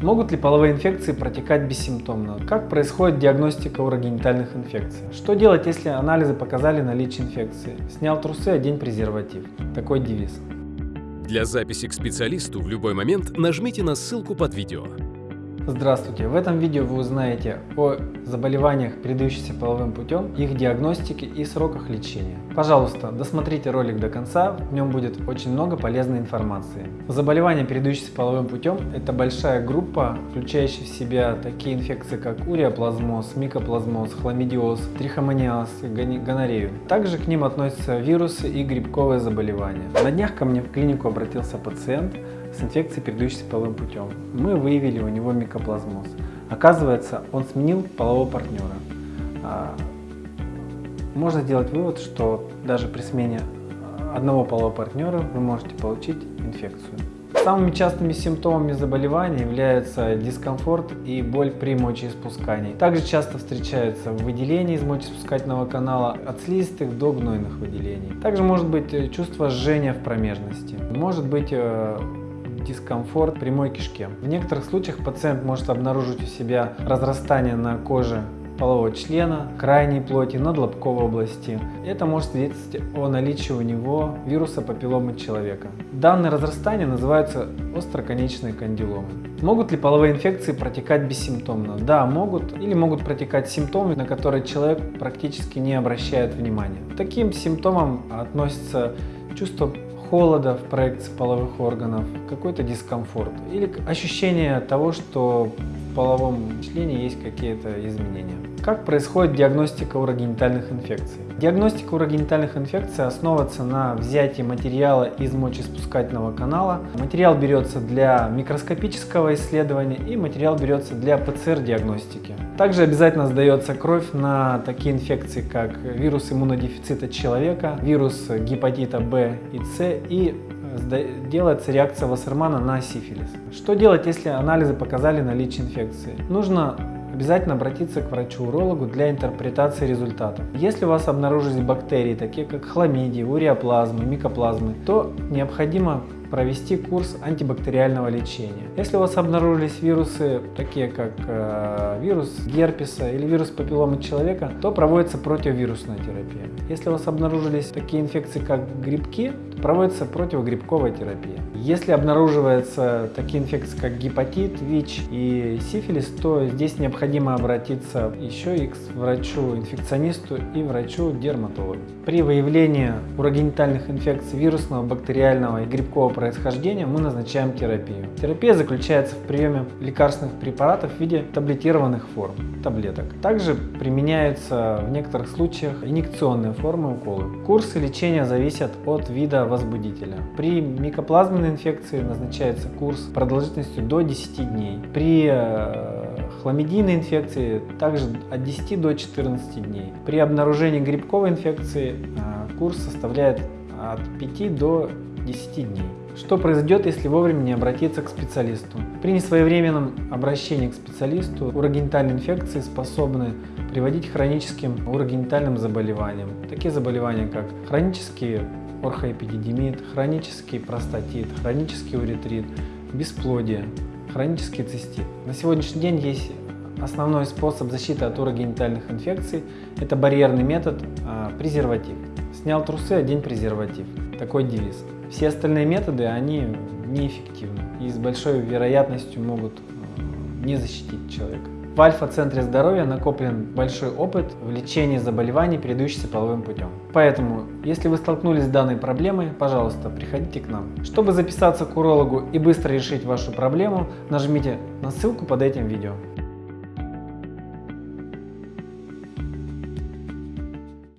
Могут ли половые инфекции протекать бессимптомно? Как происходит диагностика урогенитальных инфекций? Что делать, если анализы показали наличие инфекции? Снял трусы, одень презерватив. Такой девиз. Для записи к специалисту в любой момент нажмите на ссылку под видео. Здравствуйте! В этом видео вы узнаете о заболеваниях, передающихся половым путем, их диагностике и сроках лечения. Пожалуйста, досмотрите ролик до конца, в нем будет очень много полезной информации. Заболевания, передающиеся половым путем, это большая группа, включающая в себя такие инфекции, как уреоплазмоз, микоплазмоз, хламидиоз, трихомониаз и гонорею. Также к ним относятся вирусы и грибковые заболевания. На днях ко мне в клинику обратился пациент, с инфекцией, передающейся половым путем. Мы выявили у него микоплазмоз. Оказывается, он сменил полового партнера. А, можно сделать вывод, что даже при смене одного полового партнера вы можете получить инфекцию. Самыми частыми симптомами заболевания являются дискомфорт и боль при мочеиспускании. Также часто встречаются выделения из мочеиспускательного канала от слизистых до гнойных выделений. Также может быть э, чувство жжения в промежности. Может быть э, дискомфорт прямой кишке. В некоторых случаях пациент может обнаружить у себя разрастание на коже полового члена, крайней плоти, надлобковой области. Это может свидетельствовать о наличии у него вируса папилломы человека. Данные разрастания называются остроконечные кандиломы. Могут ли половые инфекции протекать бессимптомно? Да, могут или могут протекать симптомы, на которые человек практически не обращает внимания. Таким симптомам относятся чувство холода в проекции половых органов, какой-то дискомфорт или ощущение того, что в половом члене есть какие-то изменения. Как происходит диагностика урогенитальных инфекций? Диагностика урогенитальных инфекций основывается на взятии материала из мочеиспускательного канала. Материал берется для микроскопического исследования и материал берется для ПЦР-диагностики. Также обязательно сдается кровь на такие инфекции, как вирус иммунодефицита человека, вирус гепатита В и С и э, делается реакция Вассермана на сифилис. Что делать, если анализы показали наличие инфекции? Нужно обязательно обратиться к врачу-урологу для интерпретации результатов. Если у вас обнаружились бактерии, такие как хламидии, уреоплазмы, микоплазмы, то необходимо провести курс антибактериального лечения. Если у вас обнаружились вирусы, такие как э, вирус герпеса или вирус папилломы человека, то проводится противовирусная терапия. Если у вас обнаружились такие инфекции, как грибки, то проводится противогрибковая терапия. Если обнаруживаются такие инфекции, как гепатит, ВИЧ и сифилис, то здесь необходимо обратиться еще и к врачу-инфекционисту и врачу-дерматологу. При выявлении урогенитальных инфекций вирусного, бактериального и грибкового происхождения мы назначаем терапию. Терапия заключается в приеме лекарственных препаратов в виде таблетированных форм, таблеток. Также применяются в некоторых случаях инъекционные формы уколы. Курсы лечения зависят от вида возбудителя. При микоплазменной инфекции назначается курс продолжительностью до 10 дней. При э, хламидийной инфекции также от 10 до 14 дней. При обнаружении грибковой инфекции э, курс составляет от 5 до 10 дней. Что произойдет, если вовремя не обратиться к специалисту? При несвоевременном обращении к специалисту урогенитальные инфекции способны приводить к хроническим урогенитальным заболеваниям. Такие заболевания, как хронический орхоэпидидимит, хронический простатит, хронический уретрит, бесплодие, хронический цистит. На сегодняшний день есть основной способ защиты от урогенитальных инфекций – это барьерный метод а, презерватив. Снял трусы, одень презерватив. Такой девиз. Все остальные методы, они неэффективны и с большой вероятностью могут э, не защитить человека. В Альфа-центре здоровья накоплен большой опыт в лечении заболеваний, передающихся половым путем. Поэтому, если вы столкнулись с данной проблемой, пожалуйста, приходите к нам. Чтобы записаться к урологу и быстро решить вашу проблему, нажмите на ссылку под этим видео.